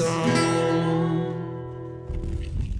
song.